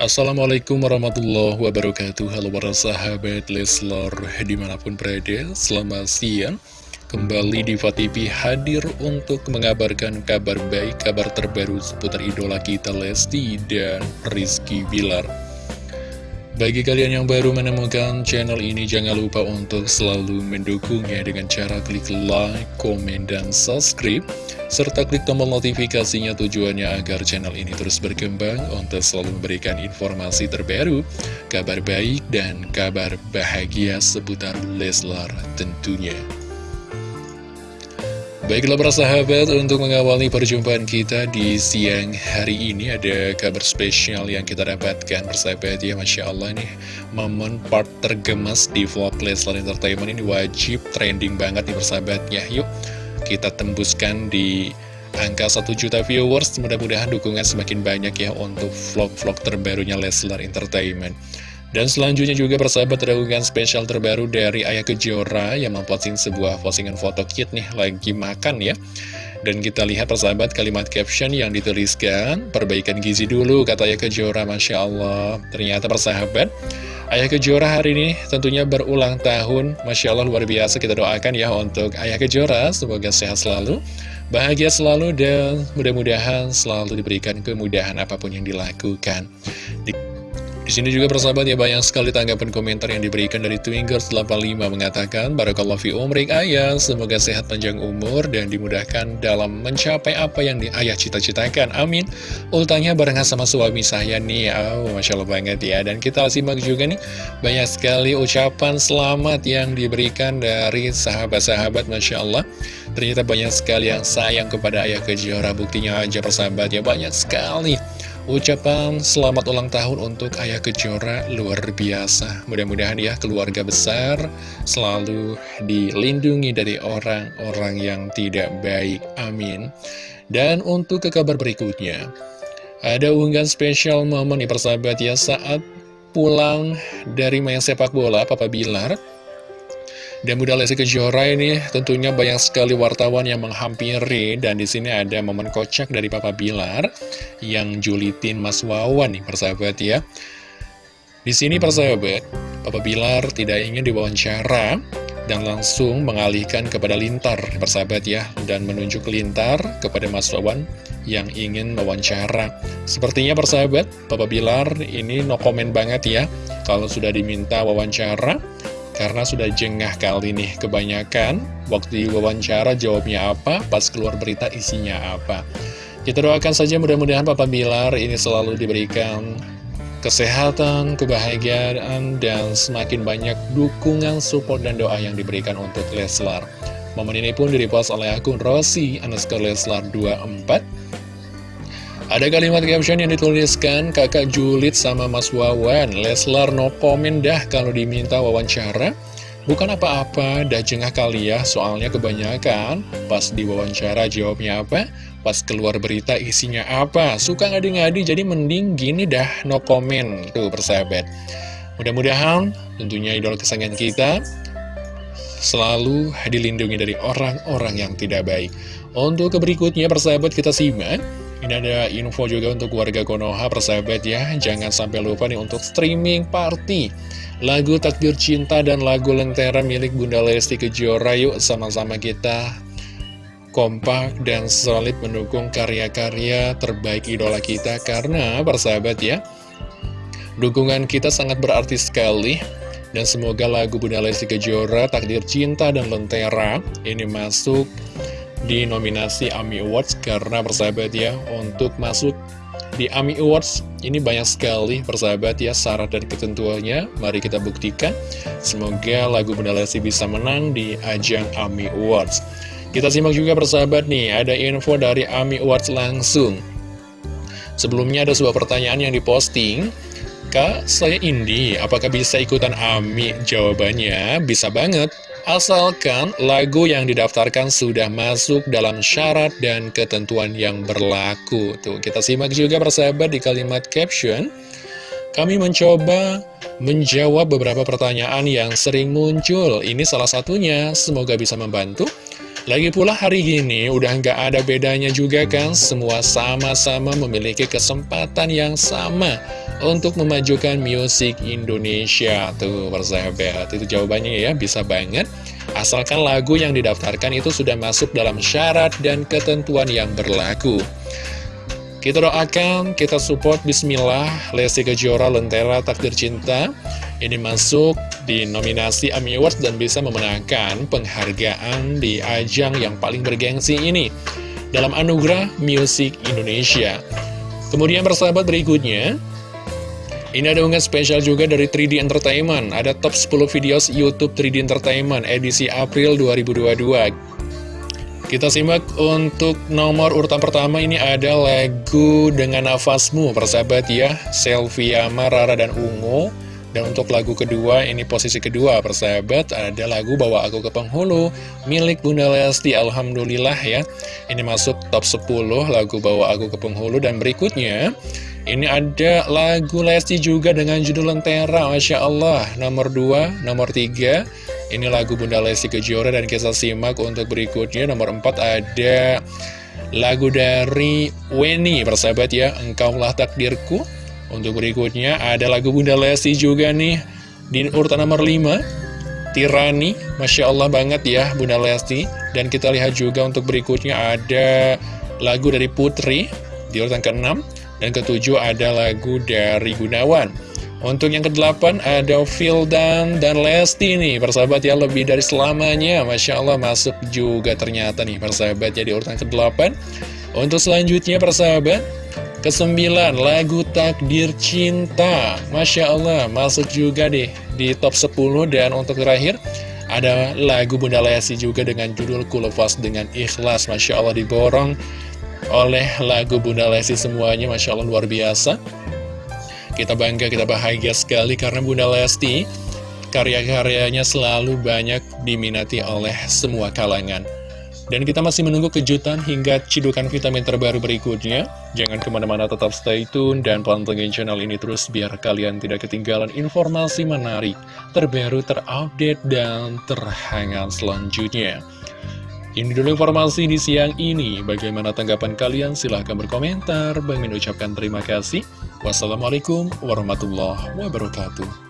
Assalamualaikum warahmatullahi wabarakatuh. Halo para sahabat Leslor Di mana pun berada, selamat siang. Kembali di TV hadir untuk mengabarkan kabar baik Kabar terbaru seputar idola kita Lesti dan Rizky Bilar bagi kalian yang baru menemukan channel ini, jangan lupa untuk selalu mendukungnya dengan cara klik like, komen, dan subscribe, serta klik tombol notifikasinya tujuannya agar channel ini terus berkembang untuk selalu memberikan informasi terbaru, kabar baik, dan kabar bahagia seputar Leslar tentunya. Baiklah para sahabat, untuk mengawali perjumpaan kita di siang hari ini ada kabar spesial yang kita dapatkan persahabat. Ya Masya Allah nih Momen part tergemas di vlog Leslar Entertainment ini wajib trending banget nih persahabatnya Yuk kita tembuskan di angka 1 juta viewers. Mudah-mudahan dukungan semakin banyak ya untuk vlog-vlog terbarunya Leslar Entertainment dan selanjutnya juga persahabat terdapat spesial terbaru dari Ayah Kejora yang memposting sebuah postingan foto kit nih lagi makan ya. Dan kita lihat persahabat kalimat caption yang dituliskan, perbaikan gizi dulu kata Ayah Kejora, Masya Allah. Ternyata persahabat, Ayah Kejora hari ini tentunya berulang tahun, Masya Allah luar biasa kita doakan ya untuk Ayah Kejora, semoga sehat selalu, bahagia selalu dan mudah-mudahan selalu diberikan kemudahan apa pun yang dilakukan. Di di sini juga persahabat ya banyak sekali tanggapan komentar yang diberikan dari Twingers85 mengatakan Barakallah fi umrik ayah, semoga sehat panjang umur dan dimudahkan dalam mencapai apa yang di ayah cita-citakan. Amin. Ultanya barengan sama suami saya nih. Oh, Masya Allah banget ya. Dan kita simak juga nih banyak sekali ucapan selamat yang diberikan dari sahabat-sahabat Masya Allah. Ternyata banyak sekali yang sayang kepada ayah kejora. Buktinya aja persahabat ya banyak sekali. Ucapan selamat ulang tahun untuk Ayah Kejora luar biasa. Mudah-mudahan ya keluarga besar selalu dilindungi dari orang-orang yang tidak baik. Amin. Dan untuk ke kabar berikutnya, ada unggahan spesial momen nih persahabat ya saat pulang dari main sepak bola Papa Bilar dan Bunda Lesti Kejora ini tentunya banyak sekali wartawan yang menghampiri dan di sini ada momen kocak dari Papa Bilar yang julitin Mas Wawan nih persahabat ya. Di sini persahabat, Papa Bilar tidak ingin diwawancara dan langsung mengalihkan kepada Lintar persahabat ya dan menunjuk Lintar kepada Mas Wawan yang ingin mewawancara. Sepertinya persahabat, Papa Bilar ini no comment banget ya kalau sudah diminta wawancara karena sudah jengah kali nih kebanyakan Waktu wawancara jawabnya apa Pas keluar berita isinya apa Kita doakan saja mudah-mudahan Papa Bilar ini selalu diberikan kesehatan, kebahagiaan, dan semakin banyak dukungan, support, dan doa yang diberikan untuk Leslar. Momen ini pun direpost oleh akun Rossi underscore Leslar 24 ada kalimat caption yang dituliskan kakak Julit sama Mas Wawan. Leslar no komen dah kalau diminta wawancara. Bukan apa-apa, dah jengah kali ya Soalnya kebanyakan. Pas diwawancara jawabnya apa? Pas keluar berita isinya apa? Suka ngadi-ngadi jadi mending gini dah no comment. Tuh persahabat. Mudah-mudahan tentunya idol kesayangan kita Selalu dilindungi dari orang-orang yang tidak baik. Untuk berikutnya persahabat kita simak ini ada info juga untuk warga Konoha persahabat ya. Jangan sampai lupa nih untuk streaming party. Lagu Takdir Cinta dan lagu Lentera milik Bunda Lesti Kejora. Yuk sama-sama kita kompak dan solid mendukung karya-karya terbaik idola kita. Karena persahabat ya Dukungan kita sangat berarti sekali. Dan semoga lagu Bunda Lesti Kejora, Takdir Cinta dan Lentera Ini masuk di nominasi AMI Awards karena persahabat ya untuk masuk di AMI Awards ini banyak sekali persahabat ya syarat dan ketentuannya. Mari kita buktikan. Semoga lagu Bunda bisa menang di ajang AMI Awards. Kita simak juga persahabat nih ada info dari AMI Awards langsung. Sebelumnya ada sebuah pertanyaan yang diposting. Kak, saya Indi, apakah bisa ikutan AMI? Jawabannya, bisa banget. Asalkan lagu yang didaftarkan sudah masuk dalam syarat dan ketentuan yang berlaku. Tuh, kita simak juga persahabat di kalimat caption. Kami mencoba menjawab beberapa pertanyaan yang sering muncul. Ini salah satunya, semoga bisa membantu. Lagi pula hari ini udah nggak ada bedanya juga kan Semua sama-sama memiliki kesempatan yang sama Untuk memajukan musik Indonesia. Tuh persahabat. Itu jawabannya ya bisa banget. Asalkan lagu yang didaftarkan itu sudah masuk dalam syarat dan ketentuan yang berlaku. Kita doakan, kita support. Bismillah. Lesti Kejora Lentera Takdir Cinta. Ini masuk di nominasi AMI Awards dan bisa memenangkan penghargaan di ajang yang paling bergengsi ini Dalam anugerah Music Indonesia. Kemudian persahabat berikutnya ini ada unggahan spesial juga dari 3D Entertainment. Ada top 10 videos Youtube 3D Entertainment edisi April 2022 kita simak untuk nomor urutan pertama. Ini ada lagu Dengan Nafasmu, persahabat ya, Selfie Rara dan Ungu. Dan untuk lagu kedua, ini posisi kedua, persahabat, ada lagu Bawa Aku ke Penghulu, milik Bunda Lesti, Alhamdulillah ya. Ini masuk top 10 lagu Bawa Aku ke Penghulu, dan berikutnya, ini ada lagu Lesti juga dengan judul Lentera, Masya Allah, nomor 2, nomor 3, ini lagu Bunda Lesti Kejora dan kita simak untuk berikutnya. Nomor 4 ada lagu dari Weni persahabat ya. Engkaulah Takdirku. Untuk berikutnya ada lagu Bunda Lesti juga nih. Di urutan nomor 5 Tirani. Masya Allah banget ya Bunda Lesti. Dan kita lihat juga untuk berikutnya ada lagu dari Putri. Di urutan ke-6 Dan ketujuh ada lagu dari Gunawan. Untuk yang ke-8 ada Fildan dan Lesti nih Persahabat ya lebih dari selamanya. Masya Allah masuk juga ternyata nih persahabat ya di urutan ke-8 Untuk selanjutnya persahabat ke-9 lagu Takdir Cinta. Masya Allah masuk juga deh di top 10 Dan untuk terakhir ada lagu Bunda Lesti juga dengan judul Kulepas dengan Ikhlas. Masya Allah diborong oleh lagu Bunda Lesti semuanya Masya Allah luar biasa kita bangga, kita bahagia sekali karena Bunda Lesti karya-karyanya selalu banyak diminati oleh semua kalangan. Dan kita masih menunggu kejutan hingga cidukan vitamin terbaru berikutnya. Jangan ke mana-mana tetap stay tune dan pantengin channel ini terus biar kalian tidak ketinggalan informasi menarik, terbaru, terupdate, dan terhangat selanjutnya. Ini dulu informasi di siang ini. Bagaimana tanggapan kalian? Silahkan berkomentar. Bang Min ucapkan terima kasih. Wassalamualaikum warahmatullahi wabarakatuh.